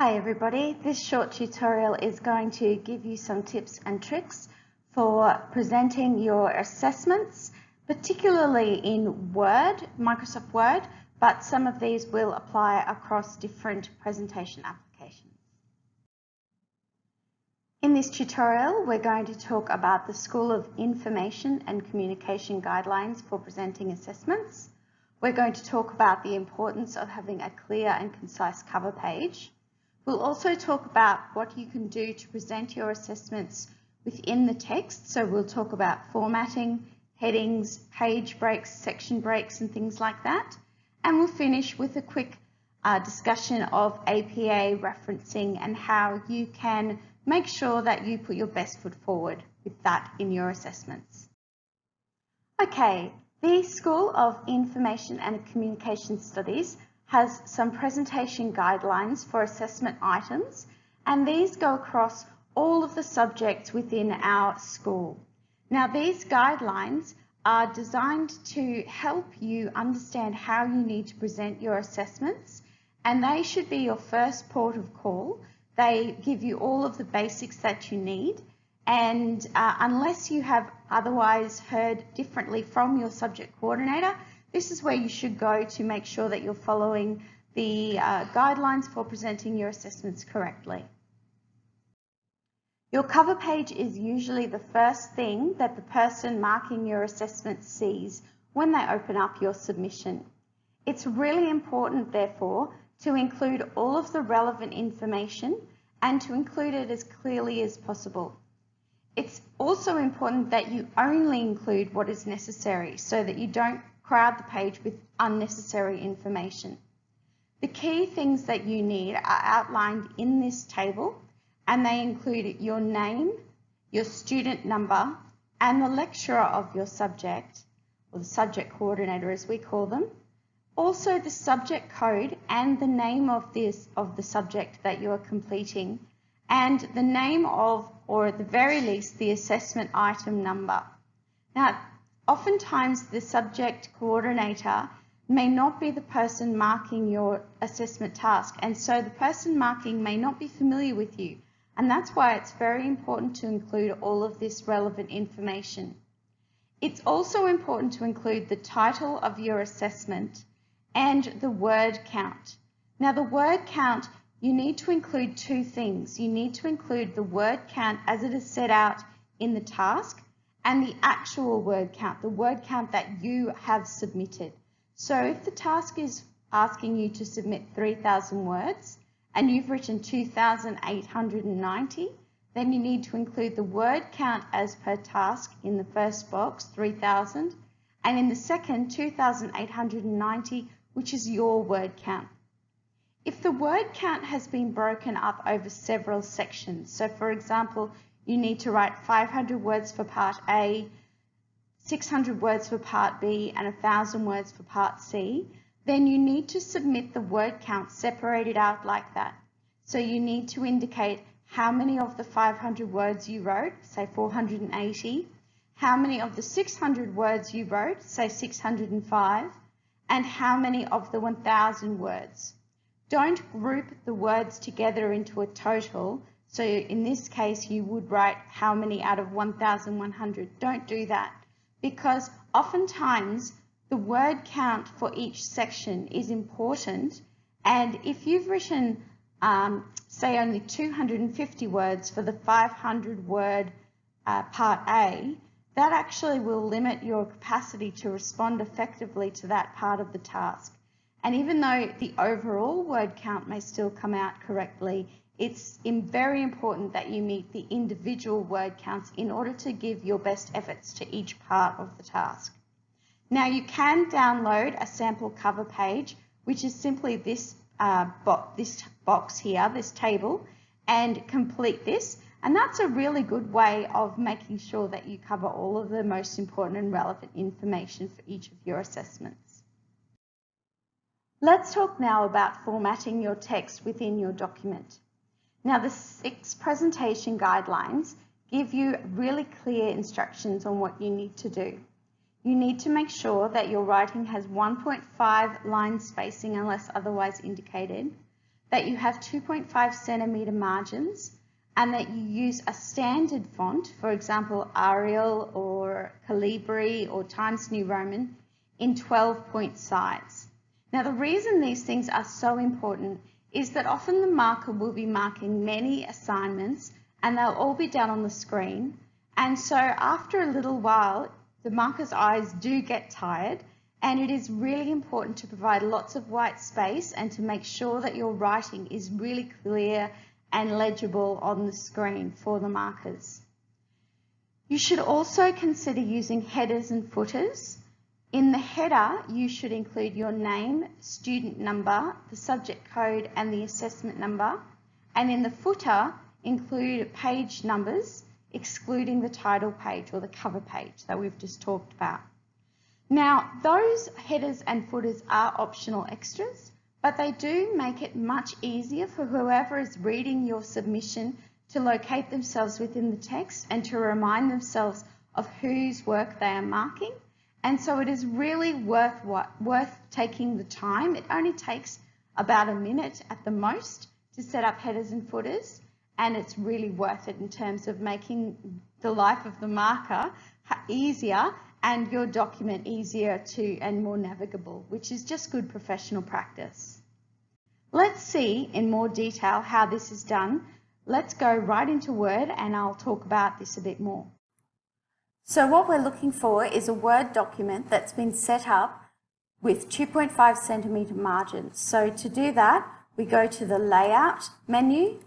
Hi everybody, this short tutorial is going to give you some tips and tricks for presenting your assessments, particularly in Word, Microsoft Word, but some of these will apply across different presentation applications. In this tutorial, we're going to talk about the School of Information and Communication Guidelines for presenting assessments. We're going to talk about the importance of having a clear and concise cover page. We'll also talk about what you can do to present your assessments within the text. So we'll talk about formatting, headings, page breaks, section breaks and things like that. And we'll finish with a quick uh, discussion of APA referencing and how you can make sure that you put your best foot forward with that in your assessments. Okay, the School of Information and Communication Studies has some presentation guidelines for assessment items and these go across all of the subjects within our school. Now these guidelines are designed to help you understand how you need to present your assessments and they should be your first port of call. They give you all of the basics that you need and uh, unless you have otherwise heard differently from your subject coordinator, this is where you should go to make sure that you're following the uh, guidelines for presenting your assessments correctly. Your cover page is usually the first thing that the person marking your assessment sees when they open up your submission. It's really important, therefore, to include all of the relevant information and to include it as clearly as possible. It's also important that you only include what is necessary so that you don't crowd the page with unnecessary information. The key things that you need are outlined in this table and they include your name, your student number and the lecturer of your subject or the subject coordinator as we call them. Also the subject code and the name of this of the subject that you are completing and the name of or at the very least the assessment item number. Now Oftentimes the subject coordinator may not be the person marking your assessment task and so the person marking may not be familiar with you and that's why it's very important to include all of this relevant information. It's also important to include the title of your assessment and the word count. Now the word count, you need to include two things. You need to include the word count as it is set out in the task and the actual word count, the word count that you have submitted. So if the task is asking you to submit 3,000 words and you've written 2,890, then you need to include the word count as per task in the first box, 3,000, and in the second, 2,890, which is your word count. If the word count has been broken up over several sections, so for example, you need to write 500 words for part A, 600 words for part B, and 1,000 words for part C, then you need to submit the word count separated out like that. So you need to indicate how many of the 500 words you wrote, say 480, how many of the 600 words you wrote, say 605, and how many of the 1,000 words. Don't group the words together into a total so in this case, you would write how many out of 1,100. Don't do that because oftentimes the word count for each section is important. And if you've written, um, say, only 250 words for the 500 word uh, part A, that actually will limit your capacity to respond effectively to that part of the task. And even though the overall word count may still come out correctly, it's very important that you meet the individual word counts in order to give your best efforts to each part of the task. Now you can download a sample cover page, which is simply this, uh, bo this box here, this table, and complete this. And that's a really good way of making sure that you cover all of the most important and relevant information for each of your assessments. Let's talk now about formatting your text within your document. Now the SICS presentation guidelines give you really clear instructions on what you need to do. You need to make sure that your writing has 1.5 line spacing unless otherwise indicated. that you have 2.5 centimetre margins and that you use a standard font, for example Arial or Calibri or Times New Roman, in 12 point size. Now the reason these things are so important is that often the marker will be marking many assignments and they'll all be down on the screen and so after a little while the marker's eyes do get tired and it is really important to provide lots of white space and to make sure that your writing is really clear and legible on the screen for the markers. You should also consider using headers and footers. In the header, you should include your name, student number, the subject code and the assessment number. And in the footer, include page numbers, excluding the title page or the cover page that we've just talked about. Now, those headers and footers are optional extras, but they do make it much easier for whoever is reading your submission to locate themselves within the text and to remind themselves of whose work they are marking. And so it is really worth, worth taking the time. It only takes about a minute at the most to set up headers and footers, and it's really worth it in terms of making the life of the marker easier and your document easier to and more navigable, which is just good professional practice. Let's see in more detail how this is done. Let's go right into Word and I'll talk about this a bit more. So what we're looking for is a Word document that's been set up with 2.5 centimetre margins. So to do that, we go to the Layout menu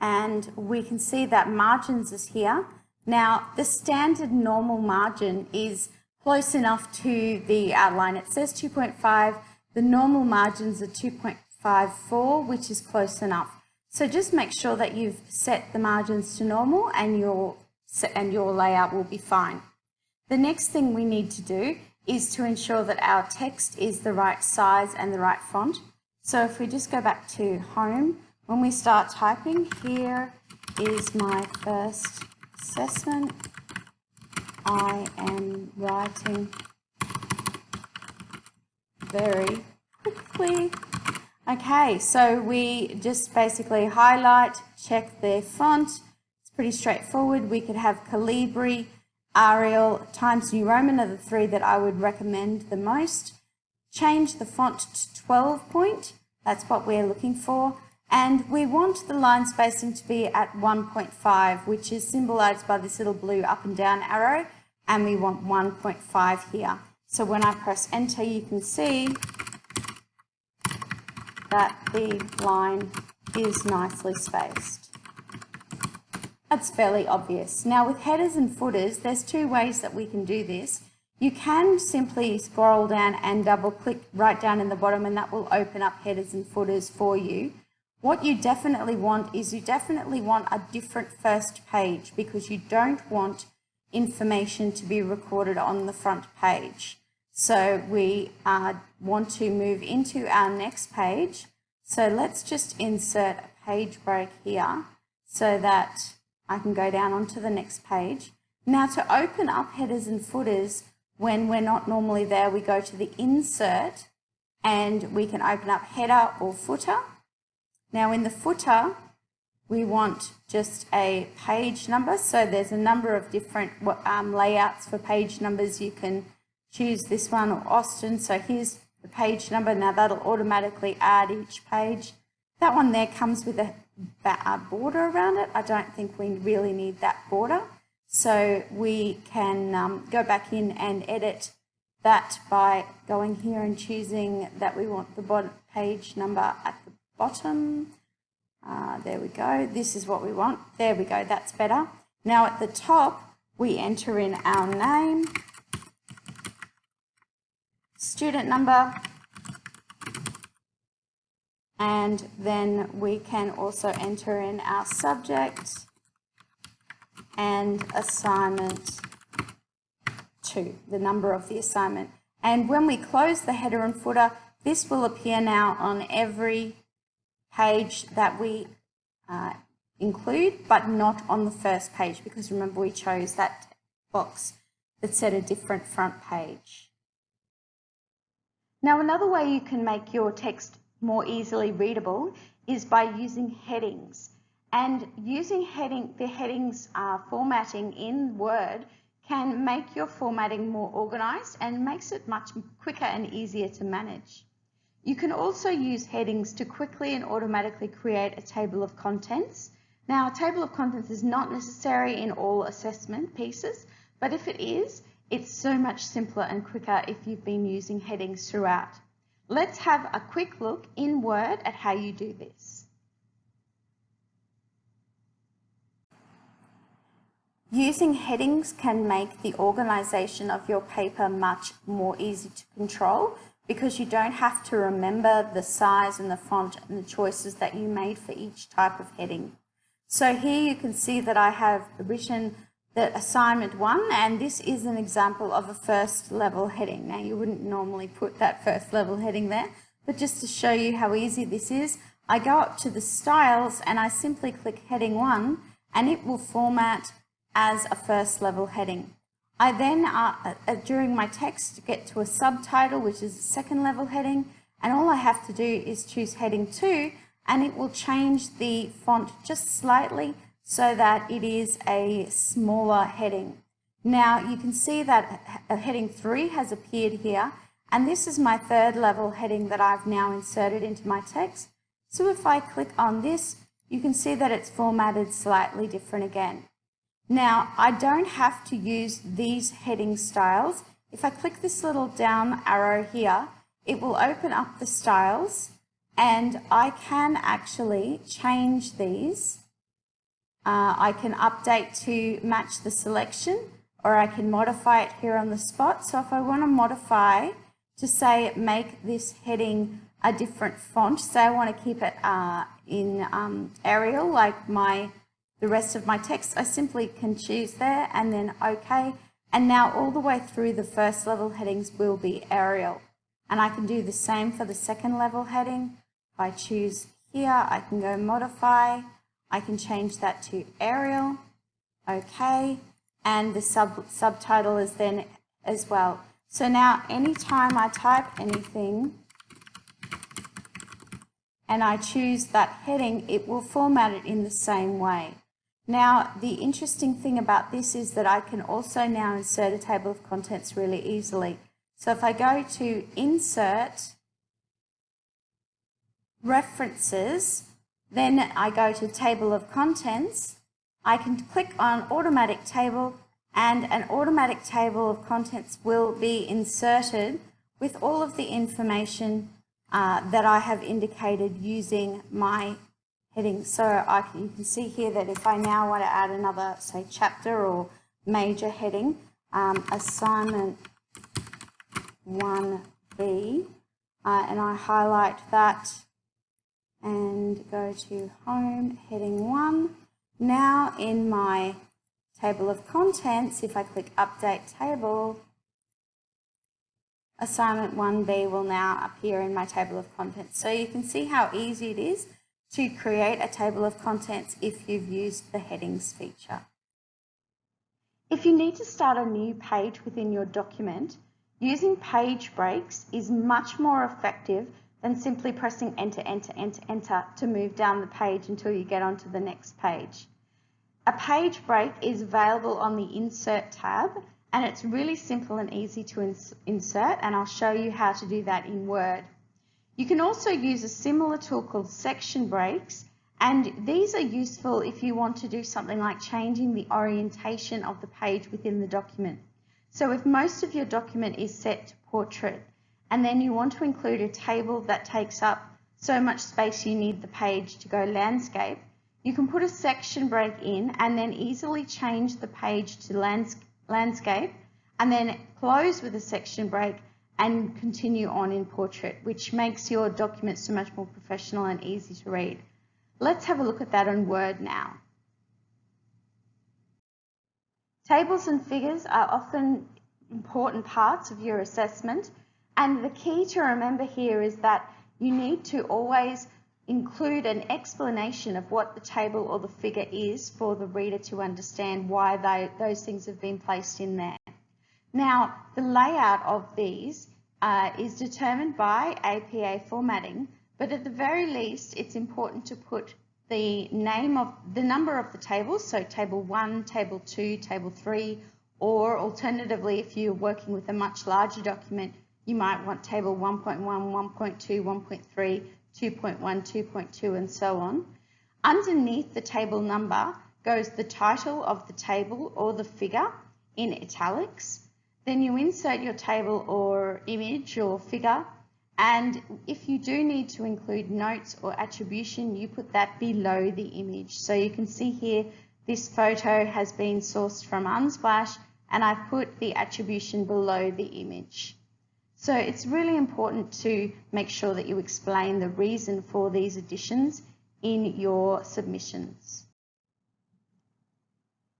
and we can see that margins is here. Now, the standard normal margin is close enough to the outline. It says 2.5. The normal margins are 2.54, which is close enough. So just make sure that you've set the margins to normal and your, and your layout will be fine. The next thing we need to do is to ensure that our text is the right size and the right font. So if we just go back to home, when we start typing, here is my first assessment I am writing very quickly. Okay, so we just basically highlight, check the font. Pretty straightforward. We could have Calibri, Arial, Times New Roman are the three that I would recommend the most. Change the font to 12 point. That's what we're looking for. And we want the line spacing to be at 1.5, which is symbolized by this little blue up and down arrow and we want 1.5 here. So when I press enter, you can see that the line is nicely spaced. That's fairly obvious. Now with headers and footers, there's two ways that we can do this. You can simply scroll down and double click right down in the bottom and that will open up headers and footers for you. What you definitely want is you definitely want a different first page because you don't want information to be recorded on the front page. So we uh, want to move into our next page. So let's just insert a page break here so that I can go down onto the next page. Now to open up headers and footers, when we're not normally there, we go to the insert and we can open up header or footer. Now in the footer, we want just a page number. So there's a number of different um, layouts for page numbers. You can choose this one or Austin. So here's the page number. Now that'll automatically add each page. That one there comes with a, a border around it. I don't think we really need that border. So we can um, go back in and edit that by going here and choosing that we want the page number at the bottom uh, there we go. This is what we want. There we go. That's better. Now at the top, we enter in our name, student number, and then we can also enter in our subject and assignment two, the number of the assignment. And when we close the header and footer, this will appear now on every page that we uh, include, but not on the first page, because remember we chose that box that said a different front page. Now another way you can make your text more easily readable is by using headings. And using heading, the headings uh, formatting in Word can make your formatting more organized and makes it much quicker and easier to manage. You can also use headings to quickly and automatically create a table of contents. Now, a table of contents is not necessary in all assessment pieces, but if it is, it's so much simpler and quicker if you've been using headings throughout. Let's have a quick look in Word at how you do this. Using headings can make the organisation of your paper much more easy to control because you don't have to remember the size and the font and the choices that you made for each type of heading. So here you can see that I have written the assignment one and this is an example of a first level heading. Now you wouldn't normally put that first level heading there, but just to show you how easy this is, I go up to the styles and I simply click heading one and it will format as a first level heading. I then, uh, uh, during my text, get to a subtitle, which is a second level heading, and all I have to do is choose heading 2, and it will change the font just slightly so that it is a smaller heading. Now, you can see that heading 3 has appeared here, and this is my third level heading that I've now inserted into my text. So if I click on this, you can see that it's formatted slightly different again. Now, I don't have to use these heading styles. If I click this little down arrow here, it will open up the styles and I can actually change these. Uh, I can update to match the selection or I can modify it here on the spot. So if I want to modify to say make this heading a different font, say I want to keep it uh, in um, Arial like my the rest of my text, I simply can choose there and then OK. And now all the way through the first level headings will be Arial. And I can do the same for the second level heading. If I choose here, I can go modify. I can change that to Arial. OK. And the sub subtitle is then as well. So now anytime I type anything, and I choose that heading, it will format it in the same way. Now, the interesting thing about this is that I can also now insert a table of contents really easily. So if I go to Insert, References, then I go to Table of Contents, I can click on Automatic Table and an automatic table of contents will be inserted with all of the information uh, that I have indicated using my heading. So I can, you can see here that if I now want to add another, say, chapter or major heading, um, assignment 1B, uh, and I highlight that and go to home, heading 1. Now in my table of contents, if I click update table, assignment 1B will now appear in my table of contents. So you can see how easy it is to create a table of contents if you've used the headings feature. If you need to start a new page within your document, using page breaks is much more effective than simply pressing enter, enter, enter, enter to move down the page until you get onto the next page. A page break is available on the Insert tab and it's really simple and easy to ins insert and I'll show you how to do that in Word. You can also use a similar tool called section breaks and these are useful if you want to do something like changing the orientation of the page within the document. So if most of your document is set to portrait and then you want to include a table that takes up so much space you need the page to go landscape, you can put a section break in and then easily change the page to lands landscape and then close with a section break and continue on in portrait, which makes your document so much more professional and easy to read. Let's have a look at that on Word now. Tables and figures are often important parts of your assessment and the key to remember here is that you need to always include an explanation of what the table or the figure is for the reader to understand why they, those things have been placed in there. Now, the layout of these uh, is determined by APA formatting, but at the very least, it's important to put the name of the number of the tables, so table 1, table 2, table 3, or alternatively, if you're working with a much larger document, you might want table 1.1, 1.2, 1.3, 2.1, 2.2, and so on. Underneath the table number goes the title of the table or the figure in italics. Then you insert your table or image or figure and if you do need to include notes or attribution, you put that below the image. So you can see here, this photo has been sourced from Unsplash and I've put the attribution below the image. So it's really important to make sure that you explain the reason for these additions in your submissions.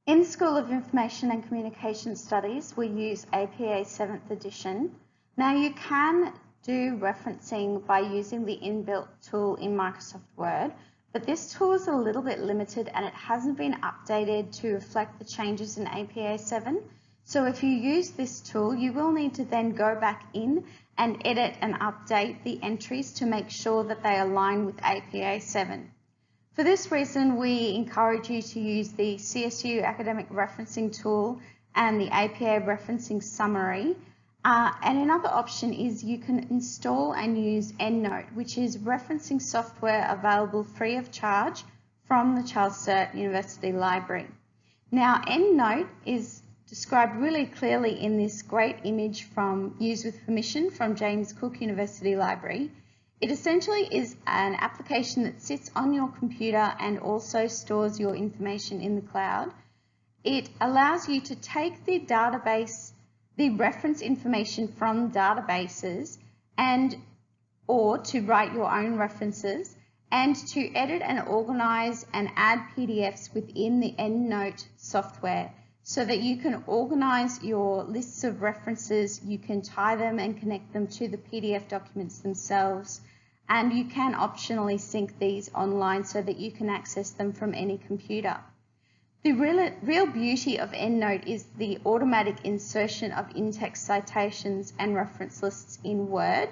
In the School of Information and Communication Studies, we use APA 7th edition. Now you can do referencing by using the inbuilt tool in Microsoft Word, but this tool is a little bit limited and it hasn't been updated to reflect the changes in APA 7. So if you use this tool, you will need to then go back in and edit and update the entries to make sure that they align with APA 7. For this reason, we encourage you to use the CSU Academic Referencing Tool and the APA Referencing Summary uh, and another option is you can install and use EndNote, which is referencing software available free of charge from the Charles Sturt University Library. Now, EndNote is described really clearly in this great image from Use with Permission from James Cook University Library. It essentially is an application that sits on your computer and also stores your information in the cloud. It allows you to take the database the reference information from databases and or to write your own references and to edit and organize and add PDFs within the EndNote software so that you can organize your lists of references, you can tie them and connect them to the PDF documents themselves, and you can optionally sync these online so that you can access them from any computer. The real, real beauty of EndNote is the automatic insertion of in-text citations and reference lists in Word.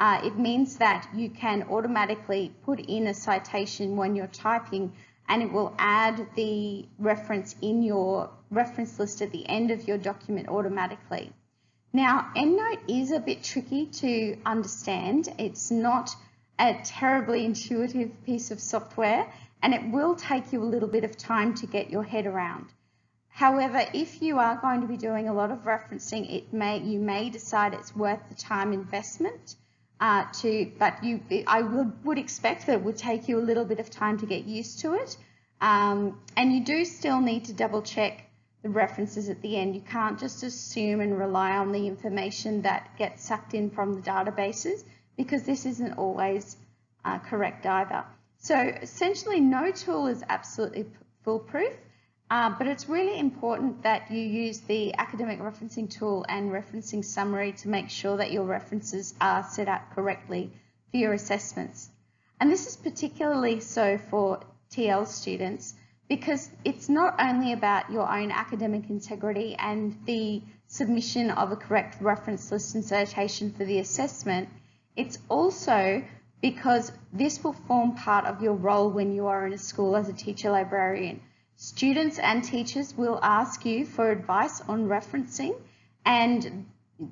Uh, it means that you can automatically put in a citation when you're typing and it will add the reference in your reference list at the end of your document automatically. Now, EndNote is a bit tricky to understand. It's not a terribly intuitive piece of software and it will take you a little bit of time to get your head around. However, if you are going to be doing a lot of referencing, it may you may decide it's worth the time investment. Uh, to, but you, I would, would expect that it would take you a little bit of time to get used to it. Um, and you do still need to double check the references at the end. You can't just assume and rely on the information that gets sucked in from the databases because this isn't always uh, correct either. So essentially no tool is absolutely foolproof, uh, but it's really important that you use the academic referencing tool and referencing summary to make sure that your references are set up correctly for your assessments. And this is particularly so for TL students because it's not only about your own academic integrity and the submission of a correct reference list and citation for the assessment, it's also because this will form part of your role when you are in a school as a teacher librarian. Students and teachers will ask you for advice on referencing and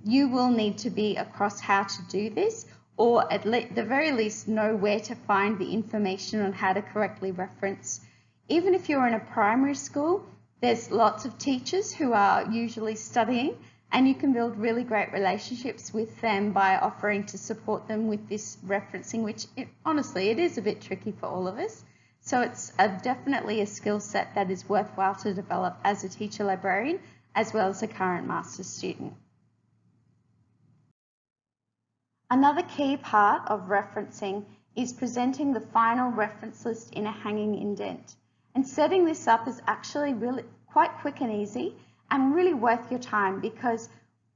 you will need to be across how to do this or at the very least know where to find the information on how to correctly reference. Even if you're in a primary school, there's lots of teachers who are usually studying and you can build really great relationships with them by offering to support them with this referencing, which it, honestly, it is a bit tricky for all of us. So it's a, definitely a skill set that is worthwhile to develop as a teacher librarian, as well as a current master's student. Another key part of referencing is presenting the final reference list in a hanging indent. And setting this up is actually really quite quick and easy and really worth your time because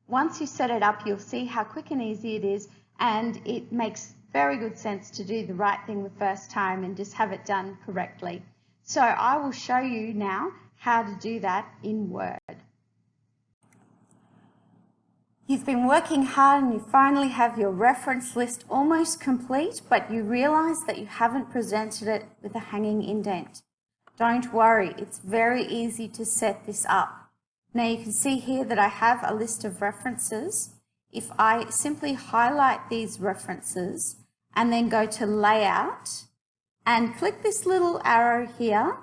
once you set it up, you'll see how quick and easy it is and it makes very good sense to do the right thing the first time and just have it done correctly. So I will show you now how to do that in Word. You've been working hard and you finally have your reference list almost complete, but you realise that you haven't presented it with a hanging indent. Don't worry, it's very easy to set this up. Now you can see here that I have a list of references. If I simply highlight these references and then go to Layout and click this little arrow here,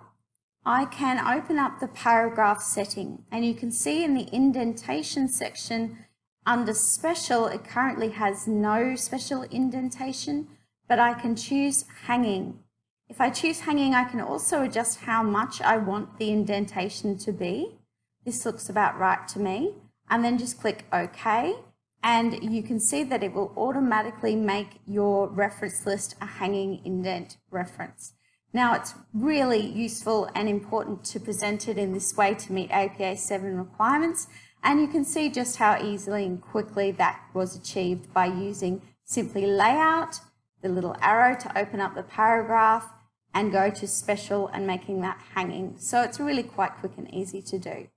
I can open up the paragraph setting and you can see in the indentation section under special, it currently has no special indentation, but I can choose hanging. If I choose hanging, I can also adjust how much I want the indentation to be. This looks about right to me. And then just click OK. And you can see that it will automatically make your reference list a hanging indent reference. Now it's really useful and important to present it in this way to meet APA 7 requirements and you can see just how easily and quickly that was achieved by using simply layout, the little arrow to open up the paragraph and go to special and making that hanging. So it's really quite quick and easy to do.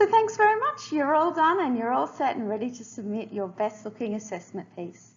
So thanks very much. You're all done and you're all set and ready to submit your best looking assessment piece.